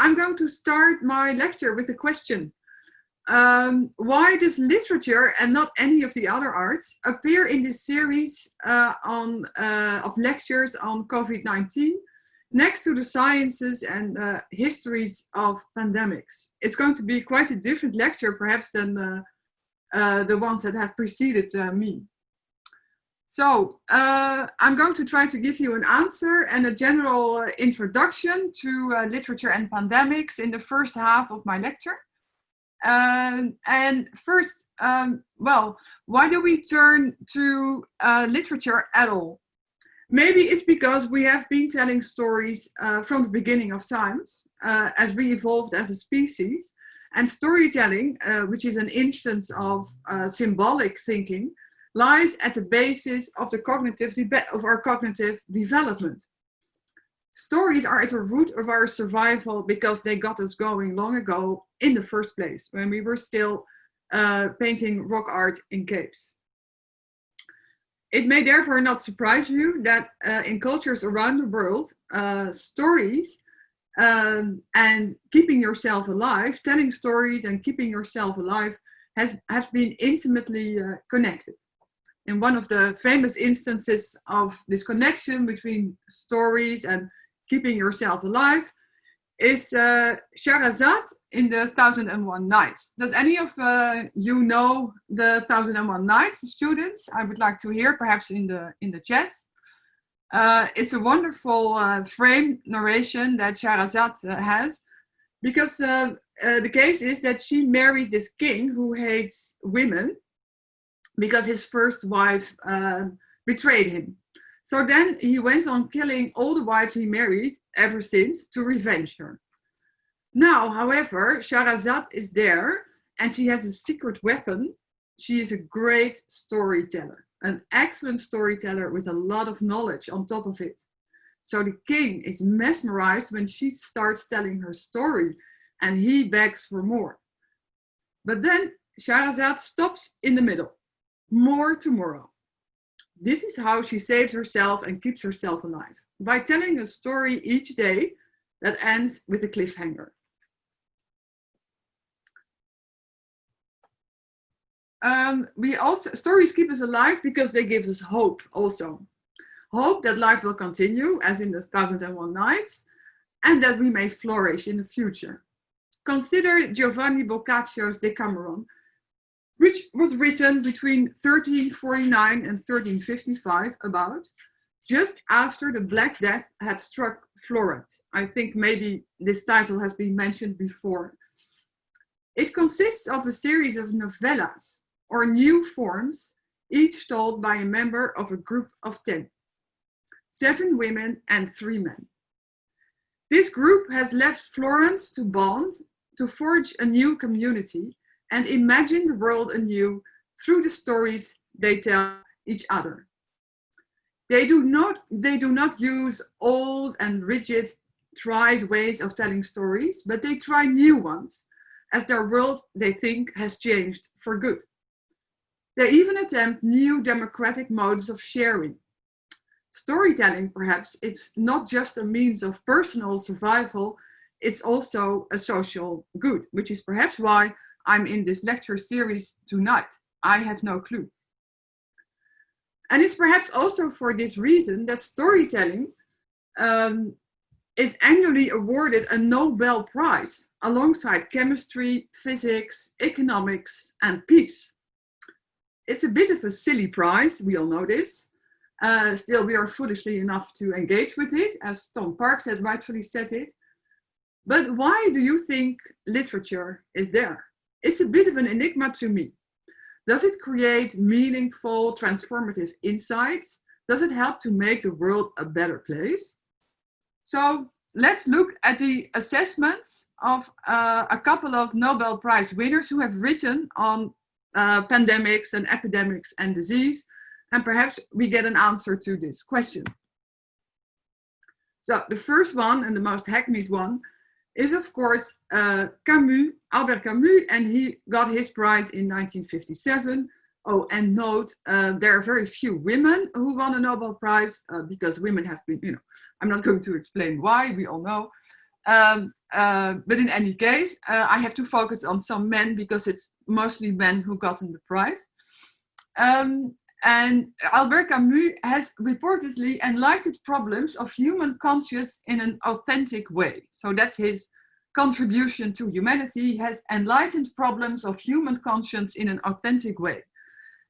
I'm going to start my lecture with a question. Um, why does literature and not any of the other arts appear in this series uh, on, uh, of lectures on COVID-19 next to the sciences and uh, histories of pandemics? It's going to be quite a different lecture perhaps than the, uh, the ones that have preceded uh, me. So uh, I'm going to try to give you an answer and a general introduction to uh, literature and pandemics in the first half of my lecture. Um, and first, um, well, why do we turn to uh, literature at all? Maybe it's because we have been telling stories uh, from the beginning of times uh, as we evolved as a species. And storytelling, which is an instance of symbolic thinking, lies at the basis of the cognitive of our cognitive development. Stories are at the root of our survival because they got us going long ago in the first place, when we were still uh, painting rock art in caves. It may therefore not surprise you that uh, in cultures around the world, uh, stories um, and keeping yourself alive, telling stories and keeping yourself alive has, has been intimately uh, connected. In one of the famous instances of this connection between stories and keeping yourself alive is uh, Shahrazad in the Thousand and One Nights. Does any of uh, you know the Thousand and One Nights, students? I would like to hear perhaps in the in the chat. Uh, it's a wonderful uh, frame narration that Shahrazad uh, has because uh, the case is that she married this king who hates women because his first wife uh, betrayed him. So then he went on killing all the wives he married ever since to revenge her. Now, however, Shahrazad is there and she has a secret weapon. She is a great storyteller, an excellent storyteller with a lot of knowledge on top of it. So the king is mesmerized when she starts telling her story and he begs for more. But then Shahrazad stops in the middle more tomorrow. This is how she saves herself and keeps herself alive, by telling a story each day that ends with a cliffhanger. Um, we also, stories keep us alive because they give us hope also. Hope that life will continue, as in the Thousand and One Nights, and that we may flourish in the future. Consider Giovanni Boccaccio's Decameron, which was written between 1349 and 1355 about just after the Black Death had struck Florence. I think maybe this title has been mentioned before. It consists of a series of novellas or new forms, each told by a member of a group of 10, seven women and three men. This group has left Florence to bond, to forge a new community and imagine the world anew through the stories they tell each other. They do not, they do not use old and rigid tried ways of telling stories, but they try new ones as their world they think has changed for good. They even attempt new democratic modes of sharing. Storytelling, perhaps, it's not just a means of personal survival, it's also a social good, which is perhaps why I'm in this lecture series tonight. I have no clue. And it's perhaps also for this reason that storytelling um, is annually awarded a Nobel Prize alongside chemistry, physics, economics, and peace. It's a bit of a silly prize, we all know this. Uh, still, we are foolishly enough to engage with it, as Tom Parks has rightfully said it. But why do you think literature is there? It's a bit of an enigma to me. Does it create meaningful, transformative insights? Does it help to make the world a better place? So let's look at the assessments of uh, a couple of Nobel Prize winners who have written on uh, pandemics and epidemics and disease. And perhaps we get an answer to this question. So the first one and the most hackneyed one is of course uh, Camus, Albert Camus, and he got his prize in 1957. Oh, and note, uh, there are very few women who won a Nobel Prize uh, because women have been, you know, I'm not going to explain why, we all know. Um, uh, but in any case, uh, I have to focus on some men because it's mostly men who gotten the prize. Um, and Albert Camus has reportedly enlightened problems of human conscience in an authentic way. So that's his contribution to humanity. Has enlightened problems of human conscience in an authentic way.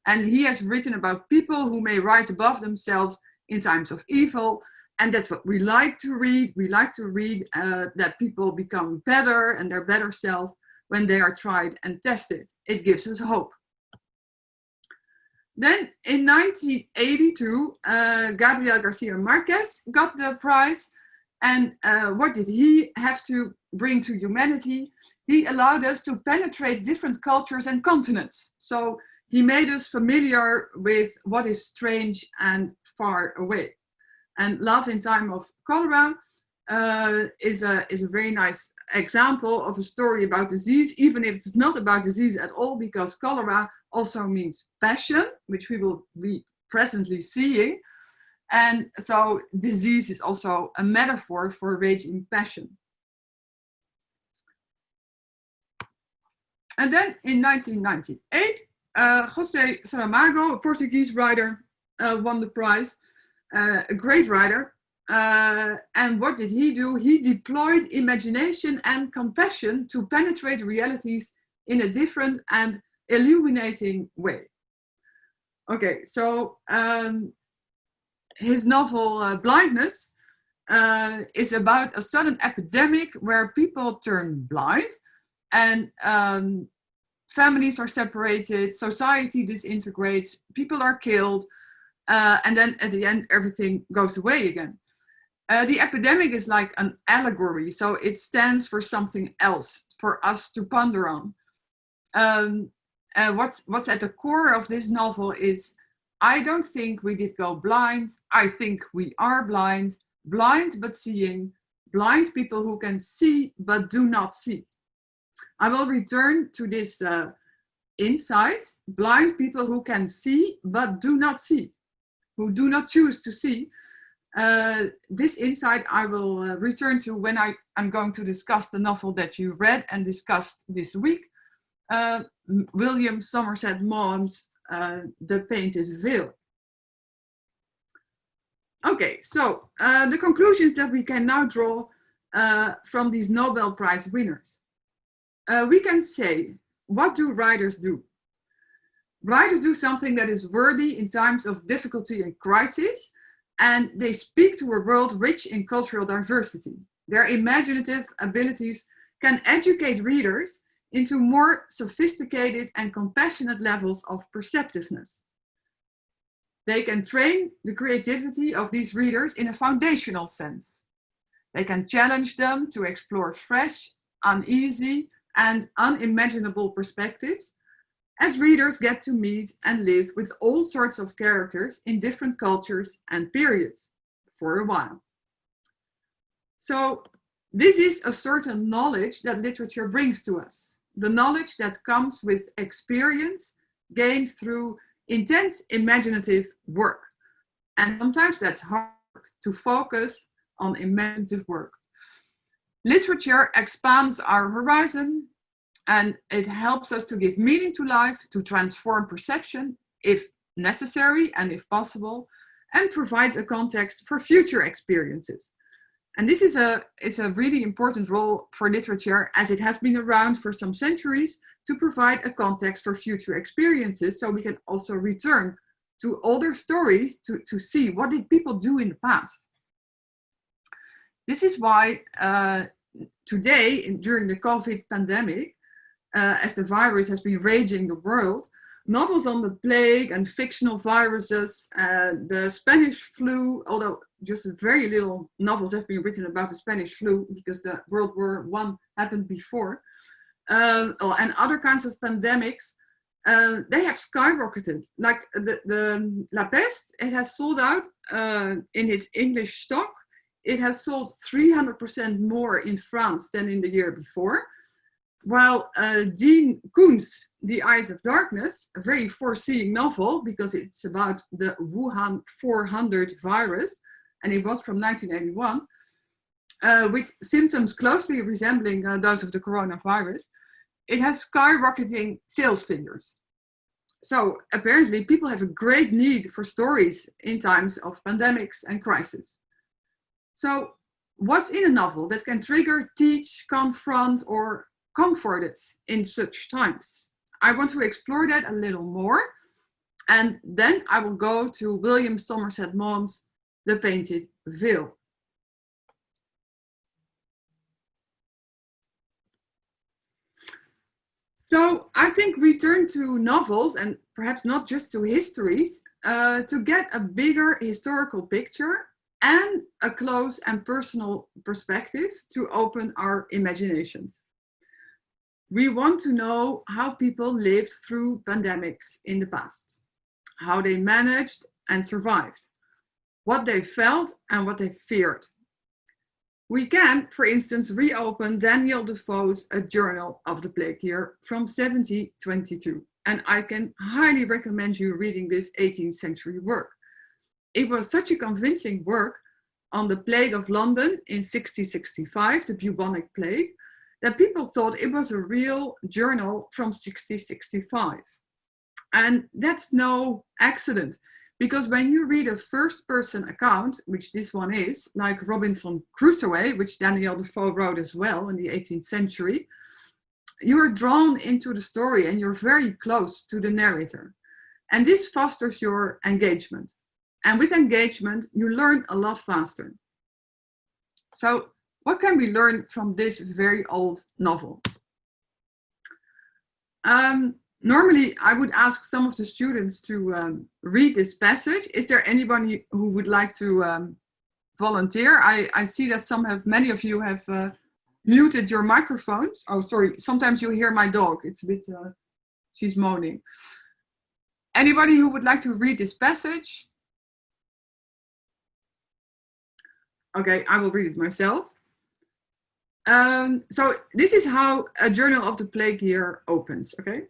And he has written about people who may rise above themselves in times of evil. And that's what we like to read. We like to read uh, that people become better and their better self when they are tried and tested. It gives us hope. Then in 1982, uh, Gabriel Garcia Marquez got the prize. And uh, what did he have to bring to humanity? He allowed us to penetrate different cultures and continents. So he made us familiar with what is strange and far away. And Love in Time of Cholera uh, is, a, is a very nice example of a story about disease, even if it's not about disease at all, because cholera also means passion, which we will be presently seeing. And so disease is also a metaphor for raging passion. And then in 1998, uh, José Saramago, a Portuguese writer, uh, won the prize, uh, a great writer. Uh, and what did he do? He deployed imagination and compassion to penetrate realities in a different and illuminating way. Okay, so um, his novel uh, Blindness uh, is about a sudden epidemic where people turn blind and um, families are separated, society disintegrates, people are killed, uh, and then at the end everything goes away again. Uh, the epidemic is like an allegory, so it stands for something else for us to ponder on. Um, uh, what's, what's at the core of this novel is, I don't think we did go blind, I think we are blind, blind but seeing, blind people who can see but do not see. I will return to this uh, insight, blind people who can see but do not see, who do not choose to see. Uh, this insight I will uh, return to when I am going to discuss the novel that you read and discussed this week, uh, William Somerset Maugham's uh, The Painted Veil. Okay, so uh, the conclusions that we can now draw uh, from these Nobel Prize winners uh, we can say, what do writers do? Writers do something that is worthy in times of difficulty and crisis, and they speak to a world rich in cultural diversity. Their imaginative abilities can educate readers into more sophisticated and compassionate levels of perceptiveness. They can train the creativity of these readers in a foundational sense. They can challenge them to explore fresh, uneasy, and unimaginable perspectives as readers get to meet and live with all sorts of characters in different cultures and periods for a while. So this is a certain knowledge that literature brings to us. The knowledge that comes with experience gained through intense imaginative work. And sometimes that's hard to focus on imaginative work. Literature expands our horizon and it helps us to give meaning to life, to transform perception if necessary and if possible, and provides a context for future experiences. And this is a, is a really important role for literature as it has been around for some centuries to provide a context for future experiences so we can also return to older stories to, to see what did people do in the past. This is why uh, today, during the COVID pandemic, uh, as the virus has been raging the world, novels on the plague and fictional viruses, uh, the Spanish flu, although just very little novels have been written about the Spanish flu because the World War One happened before, um, oh, and other kinds of pandemics, uh, they have skyrocketed. Like the, the La Peste, it has sold out uh, in its English stock it has sold 300% more in France than in the year before. While uh, Dean Koontz, The Eyes of Darkness, a very foreseeing novel because it's about the Wuhan 400 virus, and it was from 1981, uh, with symptoms closely resembling uh, those of the coronavirus, it has skyrocketing sales figures. So apparently people have a great need for stories in times of pandemics and crisis. So what's in a novel that can trigger, teach, confront, or comfort us in such times? I want to explore that a little more. And then I will go to William Somerset Maugham's The Painted Veil. So I think we turn to novels and perhaps not just to histories uh, to get a bigger historical picture and a close and personal perspective to open our imaginations. We want to know how people lived through pandemics in the past, how they managed and survived, what they felt and what they feared. We can, for instance, reopen Daniel Defoe's A Journal of the Plague Year from 1722. And I can highly recommend you reading this 18th century work. It was such a convincing work on the plague of London in 1665, the bubonic plague, that people thought it was a real journal from 1665. And that's no accident, because when you read a first person account, which this one is, like Robinson Crusoe, which Daniel Defoe wrote as well in the 18th century, you are drawn into the story and you're very close to the narrator. And this fosters your engagement. And with engagement, you learn a lot faster. So what can we learn from this very old novel? Um, normally, I would ask some of the students to um, read this passage. Is there anybody who would like to um, volunteer? I, I see that some have, many of you have uh, muted your microphones. Oh, sorry. Sometimes you hear my dog. It's a bit, uh, she's moaning. Anybody who would like to read this passage? Okay, I will read it myself. Um, so this is how a Journal of the Plague Year opens, okay?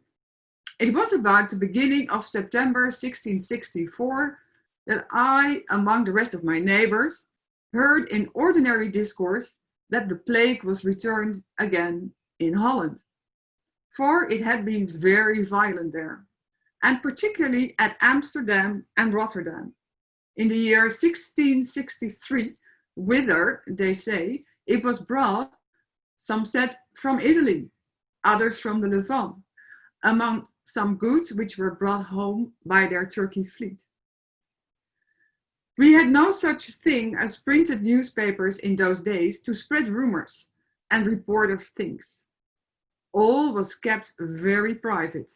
It was about the beginning of September 1664 that I, among the rest of my neighbors, heard in ordinary discourse that the plague was returned again in Holland. For it had been very violent there, and particularly at Amsterdam and Rotterdam. In the year 1663, whither, they say, it was brought, some said from Italy, others from the Levant, among some goods which were brought home by their Turkey fleet. We had no such thing as printed newspapers in those days to spread rumors and report of things. All was kept very private.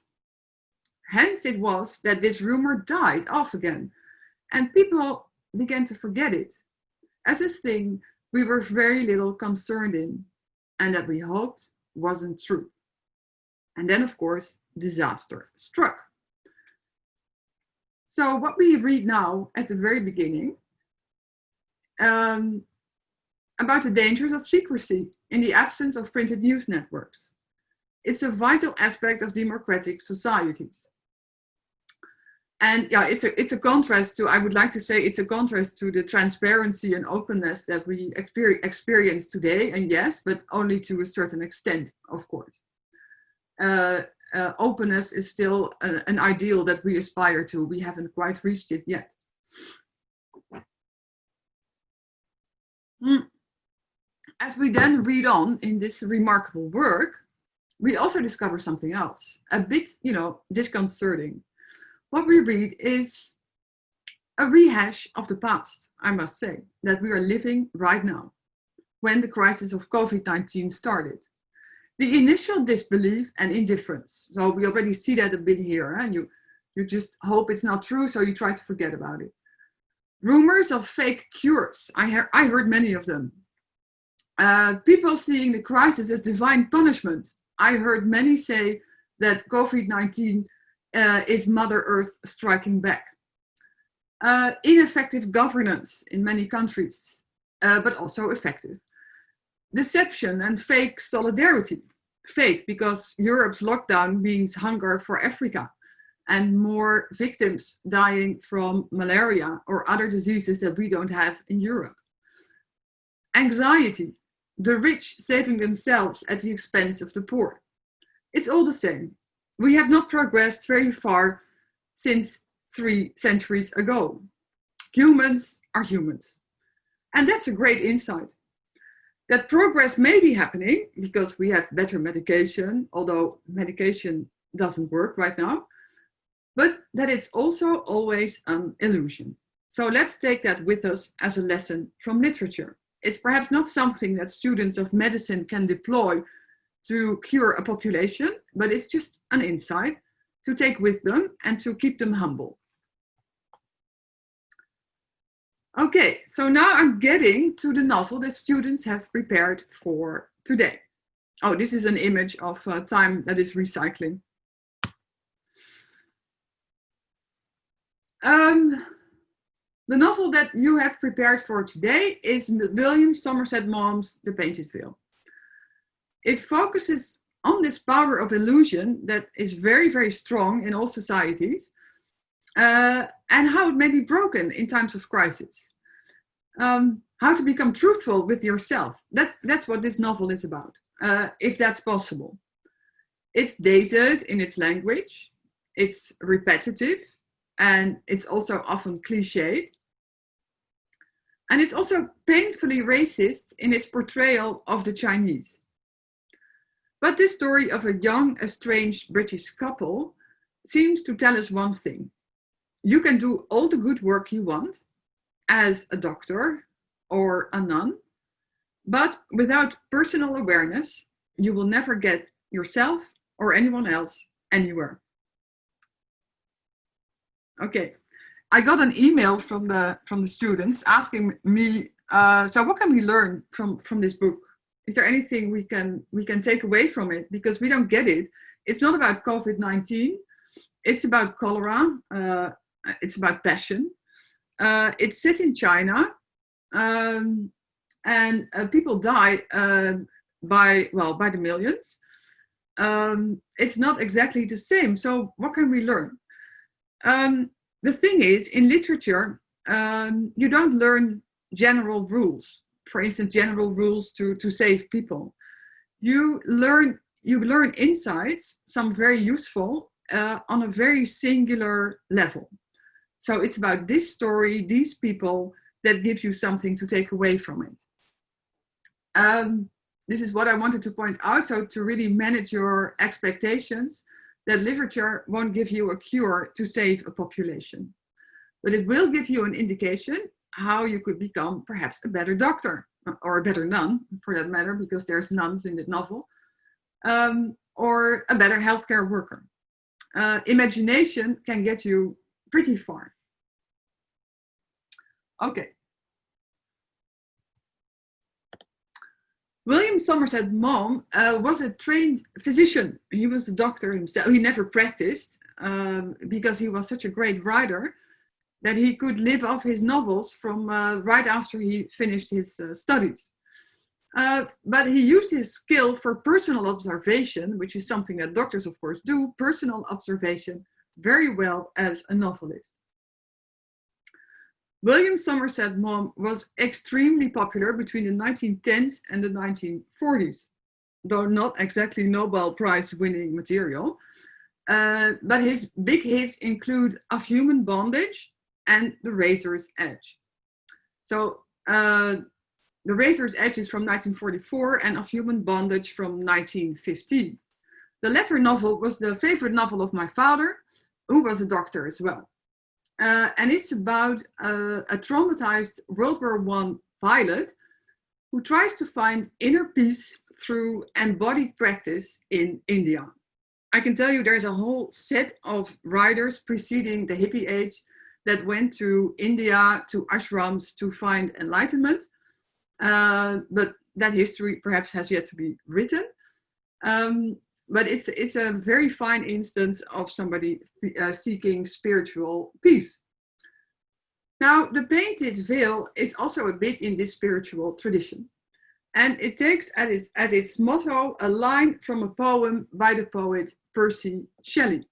Hence it was that this rumor died off again and people began to forget it as a thing we were very little concerned in and that we hoped wasn't true. And then, of course, disaster struck. So what we read now at the very beginning um, about the dangers of secrecy in the absence of printed news networks. It's a vital aspect of democratic societies. And yeah, it's a, it's a contrast to, I would like to say it's a contrast to the transparency and openness that we experience today. And yes, but only to a certain extent, of course. Uh, uh, openness is still a, an ideal that we aspire to. We haven't quite reached it yet. Hmm. As we then read on in this remarkable work, we also discover something else, a bit, you know, disconcerting what we read is a rehash of the past, I must say, that we are living right now, when the crisis of COVID-19 started. The initial disbelief and indifference, so we already see that a bit here, and you, you just hope it's not true, so you try to forget about it. Rumors of fake cures, I, he I heard many of them. Uh, people seeing the crisis as divine punishment. I heard many say that COVID-19 uh, is Mother Earth striking back. Uh, ineffective governance in many countries, uh, but also effective. Deception and fake solidarity. Fake because Europe's lockdown means hunger for Africa and more victims dying from malaria or other diseases that we don't have in Europe. anxiety, the rich saving themselves at the expense of the poor. It's all the same. We have not progressed very far since three centuries ago. Humans are humans. And that's a great insight. That progress may be happening because we have better medication, although medication doesn't work right now, but that it's also always an illusion. So let's take that with us as a lesson from literature. It's perhaps not something that students of medicine can deploy to cure a population, but it's just an insight to take with them and to keep them humble. Okay, so now I'm getting to the novel that students have prepared for today. Oh, this is an image of uh, time that is recycling. Um, the novel that you have prepared for today is William Somerset Maugham's The Painted Veil. It focuses on this power of illusion that is very, very strong in all societies uh, and how it may be broken in times of crisis. Um, how to become truthful with yourself. That's, that's what this novel is about, uh, if that's possible. It's dated in its language, it's repetitive, and it's also often cliched. And it's also painfully racist in its portrayal of the Chinese. But this story of a young, estranged British couple seems to tell us one thing you can do all the good work you want as a doctor or a nun, but without personal awareness, you will never get yourself or anyone else anywhere. Okay, I got an email from the from the students asking me, uh, so what can we learn from from this book? Is there anything we can we can take away from it because we don't get it? It's not about COVID-19. It's about cholera. Uh, it's about passion. Uh, it's set in China, um, and uh, people die uh, by well by the millions. Um, it's not exactly the same. So what can we learn? Um, the thing is, in literature, um, you don't learn general rules. For instance, general rules to to save people. You learn you learn insights, some very useful, uh, on a very singular level. So it's about this story, these people that give you something to take away from it. Um, this is what I wanted to point out. So to really manage your expectations, that literature won't give you a cure to save a population, but it will give you an indication how you could become perhaps a better doctor or a better nun for that matter, because there's nuns in the novel, um, or a better healthcare worker. Uh, imagination can get you pretty far. Okay. William Somerset Maugham uh, was a trained physician. He was a doctor himself. He never practiced um, because he was such a great writer that he could live off his novels from uh, right after he finished his uh, studies. Uh, but he used his skill for personal observation, which is something that doctors, of course, do, personal observation, very well as a novelist. William Somerset Maugham was extremely popular between the 1910s and the 1940s, though not exactly Nobel Prize winning material. Uh, but his big hits include Of Human Bondage and The Razor's Edge. So uh, The Razor's Edge is from 1944 and Of Human Bondage from 1915. The latter novel was the favorite novel of my father, who was a doctor as well. Uh, and it's about a, a traumatized World War One pilot who tries to find inner peace through embodied practice in India. I can tell you there's a whole set of writers preceding the hippie age that went to India, to ashrams to find enlightenment. Uh, but that history perhaps has yet to be written. Um, but it's it's a very fine instance of somebody uh, seeking spiritual peace. Now, the painted veil is also a bit in this spiritual tradition. And it takes at its, at its motto a line from a poem by the poet Percy Shelley.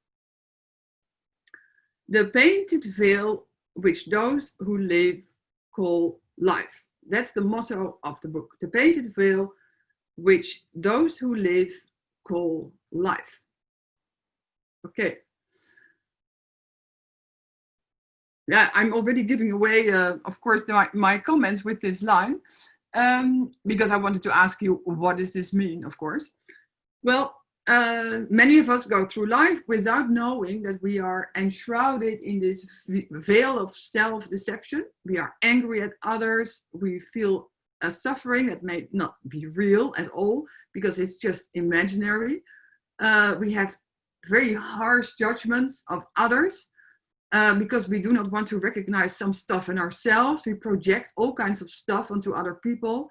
The painted veil which those who live call life. That's the motto of the book. The painted veil, which those who live call life. Okay. Yeah, I'm already giving away, uh, of course, my, my comments with this line, um, because I wanted to ask you, what does this mean, of course? Well, uh, many of us go through life without knowing that we are enshrouded in this veil of self-deception. We are angry at others. We feel a suffering that may not be real at all because it's just imaginary. Uh, we have very harsh judgments of others uh, because we do not want to recognize some stuff in ourselves. We project all kinds of stuff onto other people.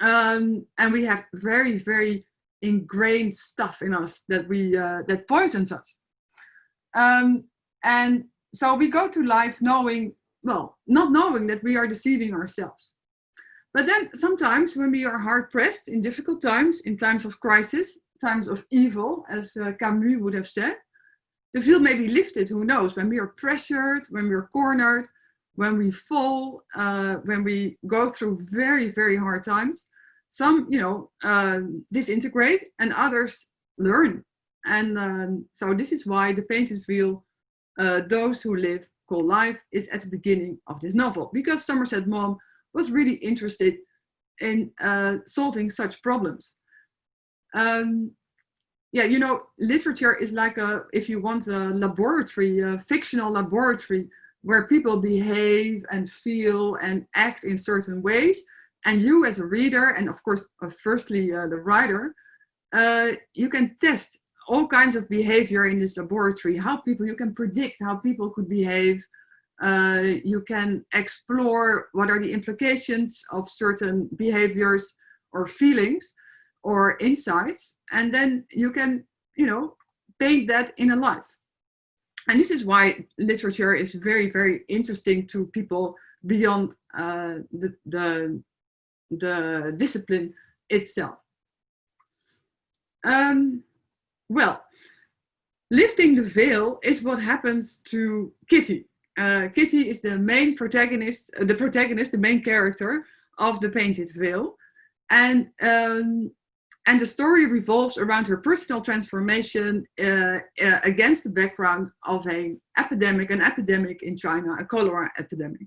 Um, and we have very, very ingrained stuff in us that we uh, that poisons us. Um, and so we go through life knowing, well, not knowing that we are deceiving ourselves. But then sometimes when we are hard pressed in difficult times, in times of crisis, times of evil, as uh, Camus would have said, the veil may be lifted, who knows, when we are pressured, when we're cornered, when we fall, uh, when we go through very, very hard times, some, you know, uh, disintegrate and others learn. And um, so this is why the painted veil, uh, those who live call life, is at the beginning of this novel. Because Somerset Maugham was really interested in uh, solving such problems. Um, yeah, you know, literature is like a, if you want a laboratory, a fictional laboratory, where people behave and feel and act in certain ways. And you as a reader, and of course, uh, firstly, uh, the writer, uh, you can test all kinds of behavior in this laboratory, how people, you can predict how people could behave. Uh, you can explore what are the implications of certain behaviors or feelings or insights. And then you can, you know, paint that in a life. And this is why literature is very, very interesting to people beyond uh, the, the the discipline itself. Um, well, lifting the veil is what happens to Kitty. Uh, Kitty is the main protagonist, uh, the protagonist, the main character of the Painted Veil. And, um, and the story revolves around her personal transformation uh, uh against the background of an epidemic, an epidemic in China, a cholera epidemic.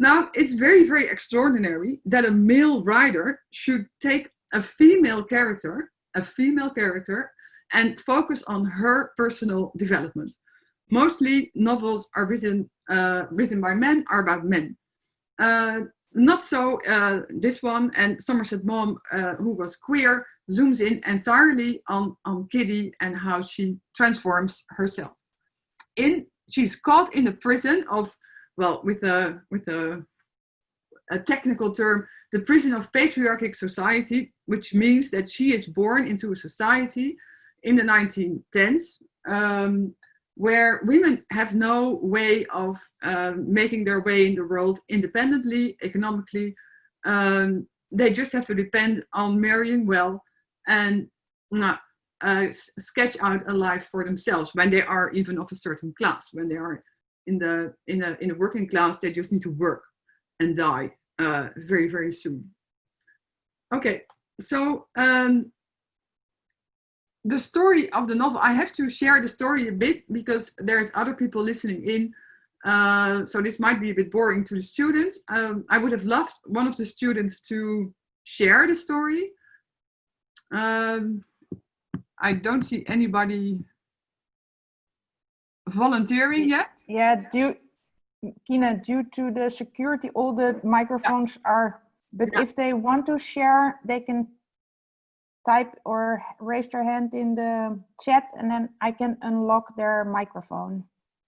Now, it's very, very extraordinary that a male writer should take a female character, a female character, and focus on her personal development. Mostly novels are written, uh, written by men are about men. Uh, not so uh, this one and Somerset Maugham, uh, who was queer, zooms in entirely on, on Kitty and how she transforms herself. In, she's caught in the prison of well, with a, with a, a technical term, the prison of patriarchic society, which means that she is born into a society in the 1910s um, where women have no way of um, making their way in the world independently, economically. Um, they just have to depend on marrying well and uh, uh, sketch out a life for themselves when they are even of a certain class, when they are in the in a in a working class they just need to work and die uh, very very soon. Okay so um, the story of the novel i have to share the story a bit because there's other people listening in uh, so this might be a bit boring to the students. Um, i would have loved one of the students to share the story. Um, i don't see anybody volunteering yet? Yeah, due, Kina, due to the security, all the microphones yeah. are, but yeah. if they want to share, they can type or raise their hand in the chat and then I can unlock their microphone.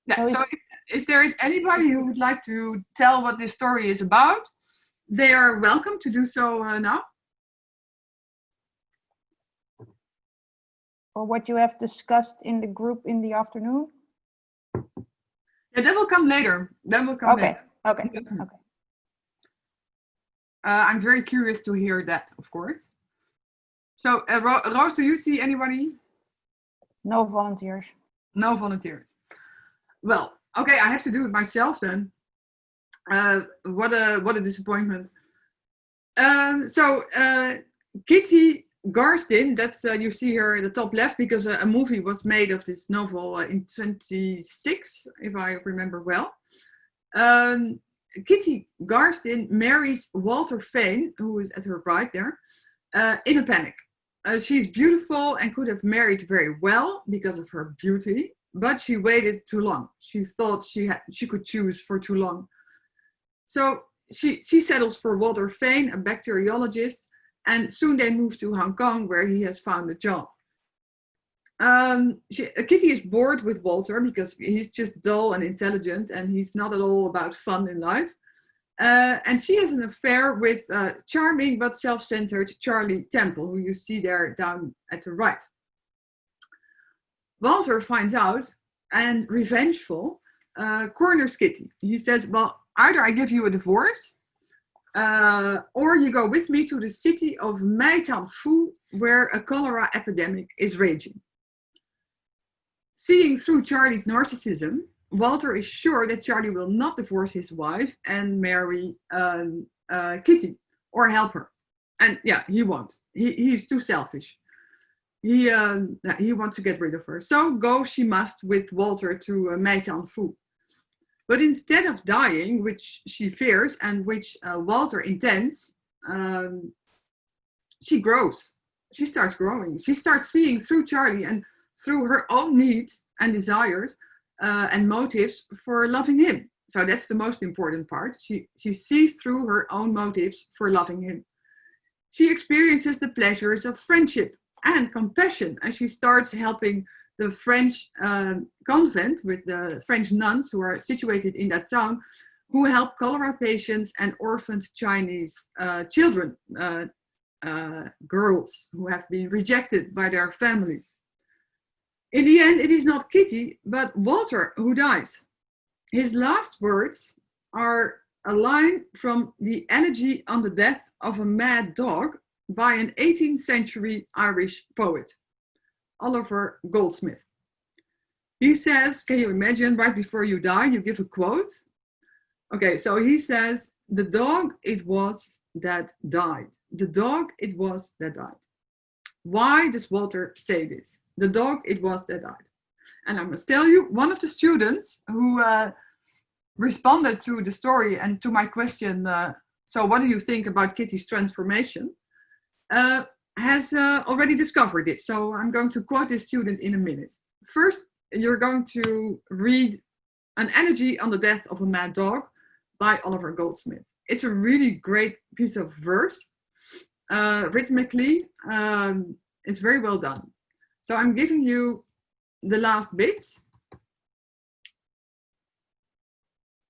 Yeah, so, so if, if there is anybody who would like to tell what this story is about, they are welcome to do so uh, now. Or what you have discussed in the group in the afternoon? Yeah, that will come later. That will come okay. later. Okay. Okay. Uh, I'm very curious to hear that, of course. So, uh, Ro Rose, do you see anybody? No volunteers. No volunteers. Well, okay, I have to do it myself then. uh, what a what a disappointment. Um, so uh, Kitty Garstin, that's uh, you see here at the top left because a, a movie was made of this novel uh, in 26, if I remember well. Um, Kitty Garstin marries Walter Fane, who is at her right there, uh, in a panic. Uh, she's beautiful and could have married very well because of her beauty, but she waited too long. She thought she had she could choose for too long. So she, she settles for Walter Fane, a bacteriologist, and soon they move to Hong Kong where he has found a job. Um, she, Kitty is bored with Walter because he's just dull and intelligent and he's not at all about fun in life. Uh, and she has an affair with uh, charming but self-centered Charlie Temple, who you see there down at the right. Walter finds out and revengeful uh, corners Kitty. He says, well, either I give you a divorce uh, or you go with me to the city of Meitanfu, where a cholera epidemic is raging. Seeing through Charlie's narcissism, Walter is sure that Charlie will not divorce his wife and marry um, uh, Kitty or help her. And yeah, he won't. He, he's too selfish. He, uh, he wants to get rid of her. So go she must with Walter to uh, Meitan Fu. But instead of dying, which she fears and which uh, Walter intends, um, she grows. She starts growing. She starts seeing through Charlie and through her own needs and desires uh, and motives for loving him. So that's the most important part. She, she sees through her own motives for loving him. She experiences the pleasures of friendship and compassion as she starts helping the French um, convent with the French nuns who are situated in that town who help cholera patients and orphaned Chinese uh, children, uh, uh, girls who have been rejected by their families. In the end, it is not Kitty, but Walter who dies. His last words are a line from The Elegy on the Death of a Mad Dog by an 18th century Irish poet. Oliver Goldsmith. He says, can you imagine right before you die, you give a quote? Okay, so he says, the dog it was that died. The dog it was that died. Why does Walter say this? The dog it was that died. And I must tell you, one of the students who uh, responded to the story and to my question, uh, so what do you think about Kitty's transformation? Uh, has uh, already discovered it. So I'm going to quote this student in a minute. First, you're going to read An Elegy on the Death of a Mad Dog by Oliver Goldsmith. It's a really great piece of verse. Uh, rhythmically, um, it's very well done. So I'm giving you the last bits.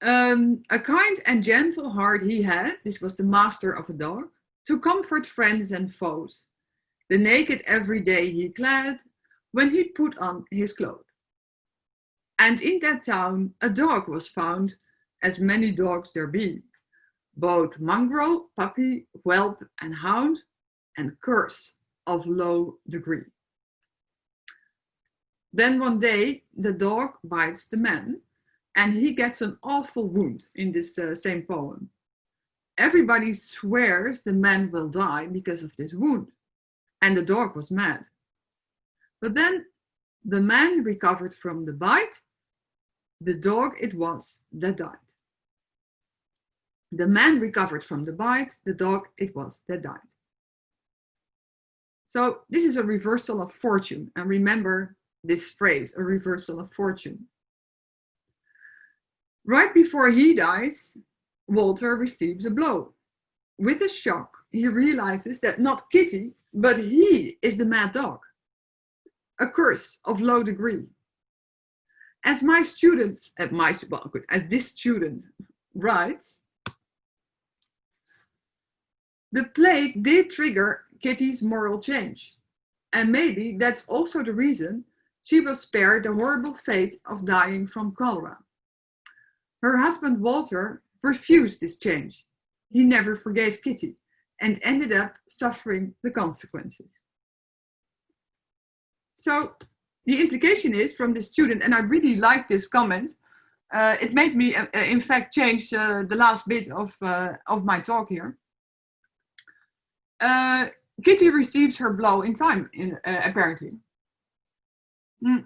Um, a kind and gentle heart he had, this was the master of a dog, to comfort friends and foes. The naked every day he clad, when he put on his clothes. And in that town a dog was found, as many dogs there be, both mongrel, puppy, whelp and hound, and curse of low degree. Then one day the dog bites the man and he gets an awful wound in this uh, same poem. Everybody swears the man will die because of this wound and the dog was mad. But then the man recovered from the bite, the dog it was that died. The man recovered from the bite, the dog it was that died. So this is a reversal of fortune. And remember this phrase, a reversal of fortune. Right before he dies, Walter receives a blow. With a shock, he realizes that not Kitty, but he is the mad dog. A curse of low degree. As my students, at my, well, as this student writes, the plague did trigger Kitty's moral change. And maybe that's also the reason she was spared the horrible fate of dying from cholera. Her husband Walter refused this change. He never forgave Kitty and ended up suffering the consequences. So the implication is from the student, and I really like this comment, uh, it made me, uh, in fact, change uh, the last bit of, uh, of my talk here. Uh, Kitty receives her blow in time, in, uh, apparently. Mm.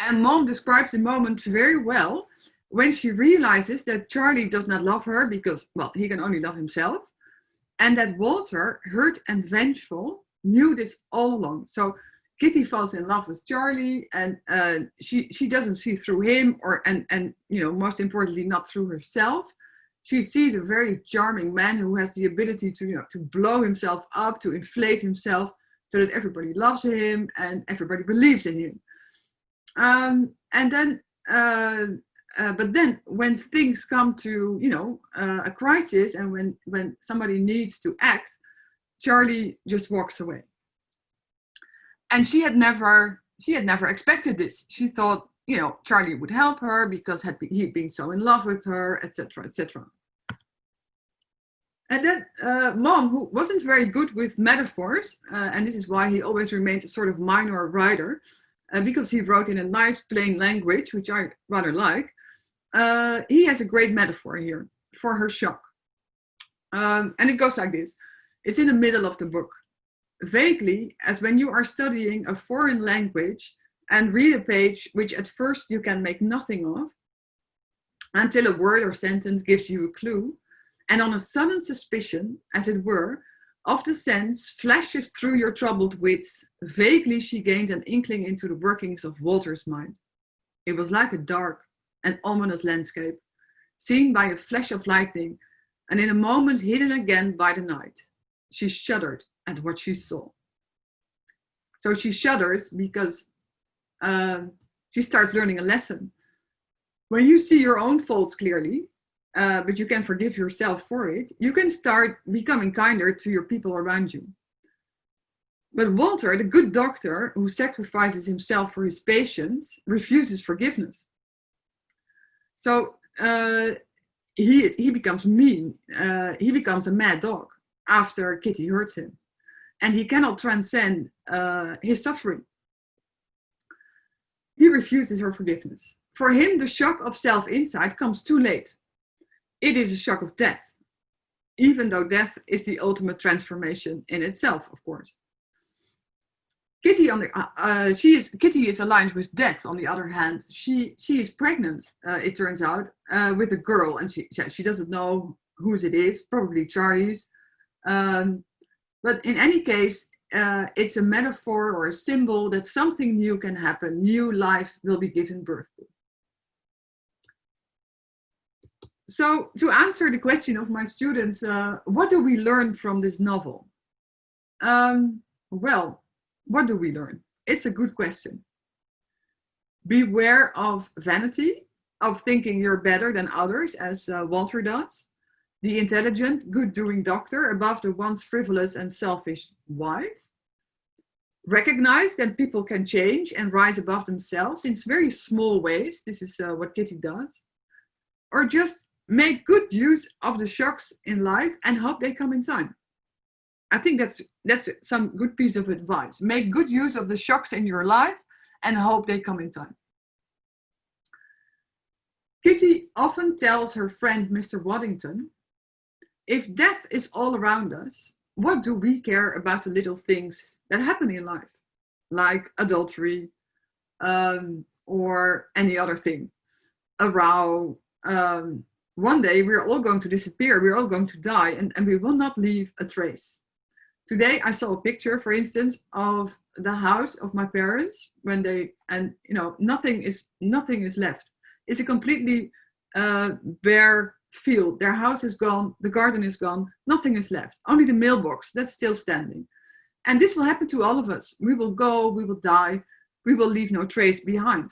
And Maugham describes the moment very well when she realizes that Charlie does not love her because, well, he can only love himself. And that Walter, hurt and vengeful, knew this all along. So Kitty falls in love with Charlie and uh, she, she doesn't see through him or, and, and, you know, most importantly, not through herself. She sees a very charming man who has the ability to, you know, to blow himself up, to inflate himself so that everybody loves him and everybody believes in him. Um, and then, uh, uh, but then when things come to, you know, uh, a crisis and when, when somebody needs to act, Charlie just walks away. And she had never, she had never expected this. She thought, you know, Charlie would help her because had he'd been so in love with her, etc., etc. And then uh, Maugham, who wasn't very good with metaphors, uh, and this is why he always remained a sort of minor writer, uh, because he wrote in a nice plain language, which I rather like, uh, he has a great metaphor here for her shock. Um, and it goes like this. It's in the middle of the book. Vaguely, as when you are studying a foreign language and read a page which at first you can make nothing of, until a word or sentence gives you a clue, and on a sudden suspicion, as it were, of the sense flashes through your troubled wits, vaguely she gained an inkling into the workings of Walter's mind. It was like a dark and ominous landscape, seen by a flash of lightning, and in a moment hidden again by the night. She shuddered at what she saw. So she shudders because um, she starts learning a lesson. When you see your own faults clearly, uh, but you can forgive yourself for it, you can start becoming kinder to your people around you. But Walter, the good doctor who sacrifices himself for his patients, refuses forgiveness. So uh, he, he becomes mean, uh, he becomes a mad dog after Kitty hurts him. And he cannot transcend uh, his suffering. He refuses her forgiveness. For him, the shock of self-insight comes too late it is a shock of death, even though death is the ultimate transformation in itself, of course. Kitty, on the, uh, uh, she is, Kitty is aligned with death. On the other hand, she she is pregnant. Uh, it turns out uh, with a girl, and she she doesn't know whose it is. Probably Charlie's. Um, but in any case, uh, it's a metaphor or a symbol that something new can happen. New life will be given birth to. So to answer the question of my students, uh, what do we learn from this novel? Um, well, what do we learn? It's a good question. Beware of vanity, of thinking you're better than others, as uh, Walter does. The intelligent, good-doing doctor above the once frivolous and selfish wife. Recognize that people can change and rise above themselves in very small ways. This is uh, what Kitty does. Or just make good use of the shocks in life and hope they come in time. I think that's that's some good piece of advice. Make good use of the shocks in your life and hope they come in time. Kitty often tells her friend Mr. Waddington, if death is all around us, what do we care about the little things that happen in life? Like adultery um, or any other thing, a row, um, one day we're all going to disappear, we're all going to die, and, and we will not leave a trace. Today I saw a picture, for instance, of the house of my parents when they, and you know, nothing is, nothing is left. It's a completely uh, bare field. Their house is gone, the garden is gone, nothing is left. Only the mailbox, that's still standing. And this will happen to all of us. We will go, we will die, we will leave no trace behind.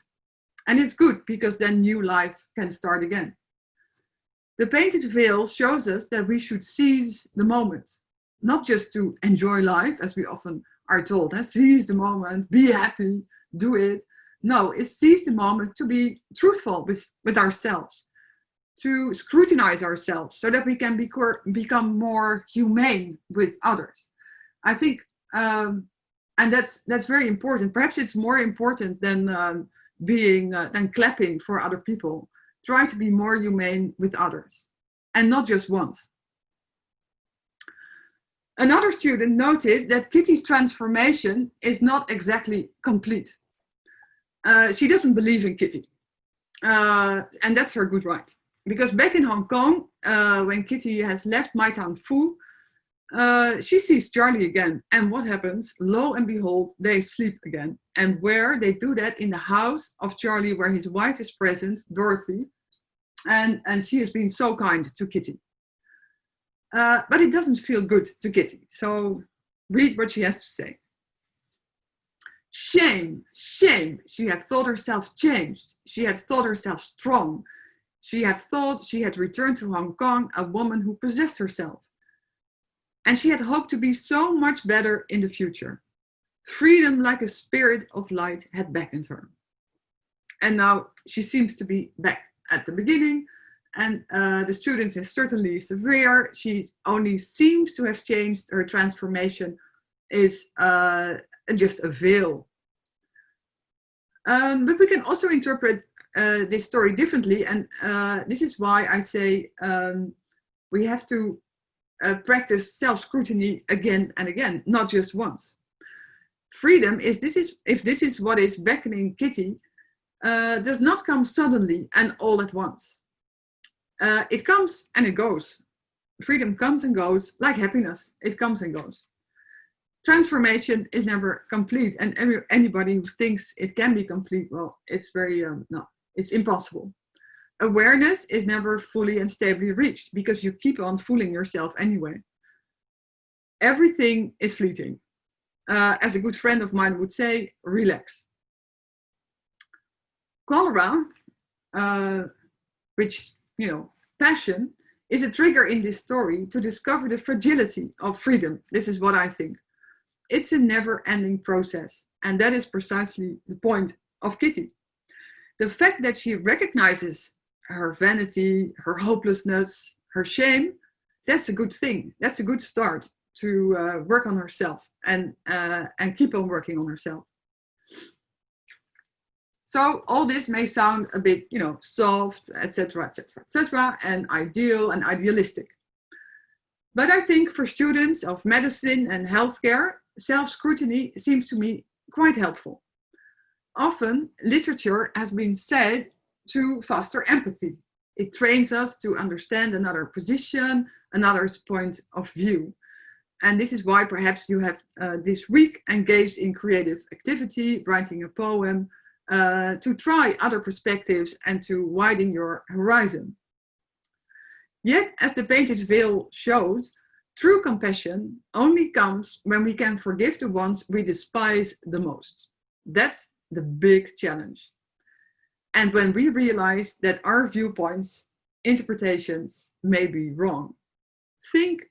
And it's good because then new life can start again. The painted veil shows us that we should seize the moment, not just to enjoy life, as we often are told, eh? seize the moment, be happy, do it. No, it's seize the moment to be truthful with, with ourselves, to scrutinize ourselves so that we can be, become more humane with others. I think, um, and that's, that's very important. Perhaps it's more important than um, being uh, than clapping for other people. Try to be more humane with others and not just once. Another student noted that Kitty's transformation is not exactly complete. Uh, she doesn't believe in Kitty. Uh, and that's her good right. Because back in Hong Kong, uh, when Kitty has left Mei-tan-fu, uh, she sees Charlie again. And what happens? Lo and behold, they sleep again. And where they do that in the house of Charlie, where his wife is present, Dorothy. And, and she has been so kind to Kitty. Uh, but it doesn't feel good to Kitty. So read what she has to say. Shame, shame. She had thought herself changed. She had thought herself strong. She had thought she had returned to Hong Kong a woman who possessed herself. And she had hoped to be so much better in the future. Freedom like a spirit of light had beckoned her. And now she seems to be back at the beginning and uh, the students is certainly severe. She only seems to have changed. Her transformation is uh, just a veil. Um, but we can also interpret uh, this story differently. And uh, this is why I say um, we have to uh, practice self-scrutiny again and again, not just once. Freedom is this is if this is what is beckoning Kitty, uh, does not come suddenly and all at once. Uh, it comes and it goes. Freedom comes and goes like happiness. It comes and goes. Transformation is never complete. And every, anybody who thinks it can be complete, well, it's very, um, no, it's impossible. Awareness is never fully and stably reached because you keep on fooling yourself anyway. Everything is fleeting. Uh, as a good friend of mine would say, relax. Cholera, uh, which you know, passion is a trigger in this story to discover the fragility of freedom. This is what I think. It's a never ending process. And that is precisely the point of Kitty. The fact that she recognizes her vanity, her hopelessness, her shame, that's a good thing. That's a good start to uh, work on herself and, uh, and keep on working on herself. So all this may sound a bit, you know, soft, etc., etc., etc., and ideal and idealistic. But I think for students of medicine and healthcare, self-scrutiny seems to me quite helpful. Often, literature has been said to foster empathy. It trains us to understand another position, another's point of view. And this is why perhaps you have uh, this week engaged in creative activity, writing a poem, uh, to try other perspectives and to widen your horizon. Yet, as the painted veil shows, true compassion only comes when we can forgive the ones we despise the most. That's the big challenge. And when we realize that our viewpoints, interpretations may be wrong, think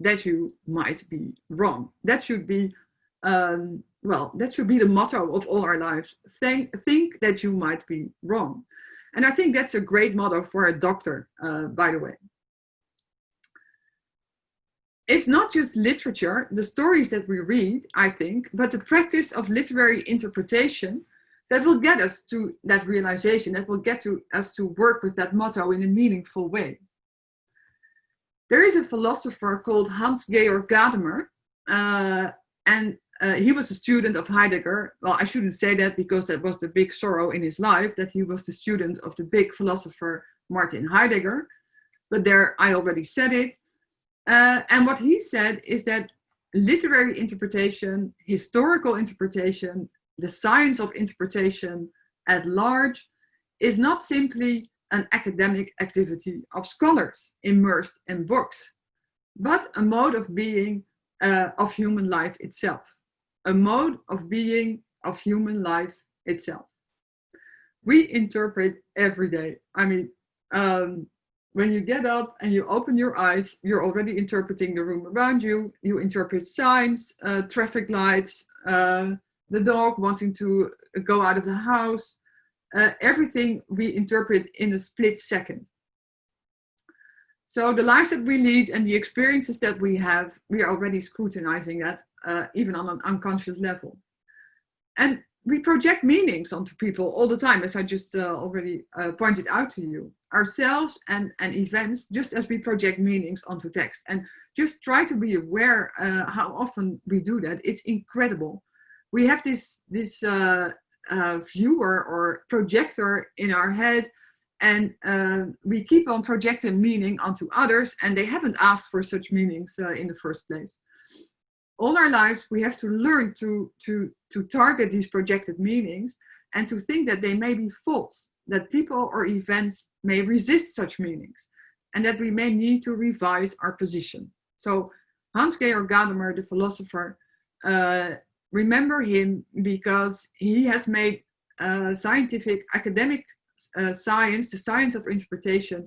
that you might be wrong. That should be um, well, that should be the motto of all our lives. Think, think that you might be wrong. And I think that's a great motto for a doctor, uh, by the way. It's not just literature, the stories that we read, I think, but the practice of literary interpretation that will get us to that realization, that will get to us to work with that motto in a meaningful way. There is a philosopher called Hans-Georg Gadamer, uh, and uh, he was a student of Heidegger. Well, I shouldn't say that because that was the big sorrow in his life, that he was the student of the big philosopher Martin Heidegger. But there, I already said it. Uh, and what he said is that literary interpretation, historical interpretation, the science of interpretation at large is not simply an academic activity of scholars immersed in books, but a mode of being uh, of human life itself a mode of being of human life itself. We interpret every day. I mean, um, when you get up and you open your eyes, you're already interpreting the room around you. You interpret signs, uh, traffic lights, uh, the dog wanting to go out of the house. Uh, everything we interpret in a split second. So the life that we lead and the experiences that we have, we are already scrutinizing that, uh, even on an unconscious level. And we project meanings onto people all the time, as I just uh, already uh, pointed out to you, ourselves and, and events, just as we project meanings onto text. And just try to be aware uh, how often we do that. It's incredible. We have this, this uh, uh, viewer or projector in our head and uh, we keep on projecting meaning onto others and they haven't asked for such meanings in the first place. All our lives we have to learn to to to target these projected meanings and to think that they may be false that people or events may resist such meanings and that we may need to revise our position. So hans georg gadamer the philosopher uh, remember him because he has made uh, scientific academic uh, science the science of interpretation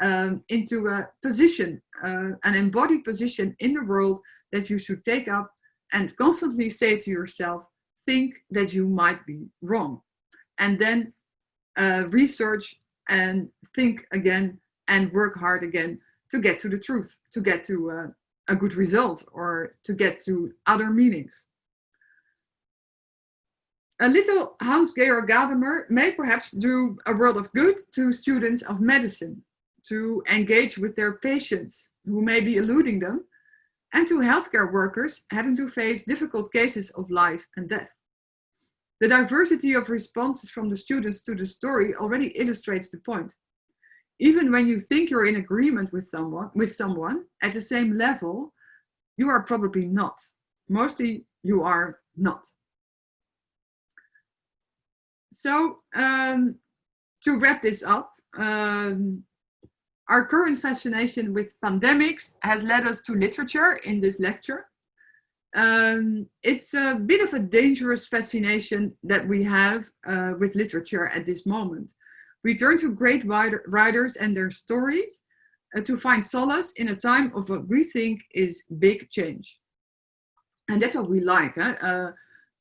um, into a position uh, an embodied position in the world that you should take up and constantly say to yourself, think that you might be wrong. And then uh, research and think again and work hard again to get to the truth, to get to uh, a good result or to get to other meanings. A little Hans-Georg Gadamer may perhaps do a world of good to students of medicine, to engage with their patients who may be eluding them, and to healthcare workers having to face difficult cases of life and death. The diversity of responses from the students to the story already illustrates the point. Even when you think you're in agreement with someone, with someone at the same level, you are probably not. Mostly you are not. So um, to wrap this up, um, our current fascination with pandemics has led us to literature in this lecture. Um, it's a bit of a dangerous fascination that we have uh, with literature at this moment. We turn to great writers and their stories uh, to find solace in a time of what we think is big change. And that's what we like, huh? uh,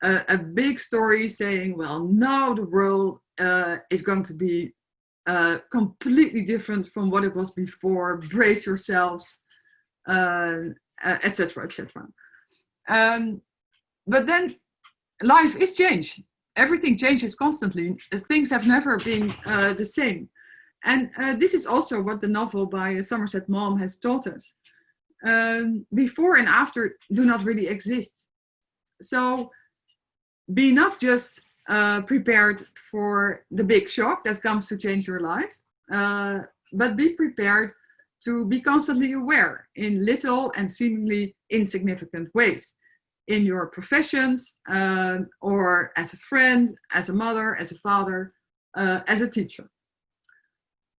a, a, big story saying, well, now the world uh, is going to be uh, completely different from what it was before. Brace yourselves, etc., uh, etc. Et um, but then life is change. Everything changes constantly. Things have never been uh, the same. And uh, this is also what the novel by Somerset Maugham has taught us. Um, before and after do not really exist. So be not just uh, prepared for the big shock that comes to change your life, uh, but be prepared to be constantly aware in little and seemingly insignificant ways in your professions uh, or as a friend, as a mother, as a father, uh, as a teacher.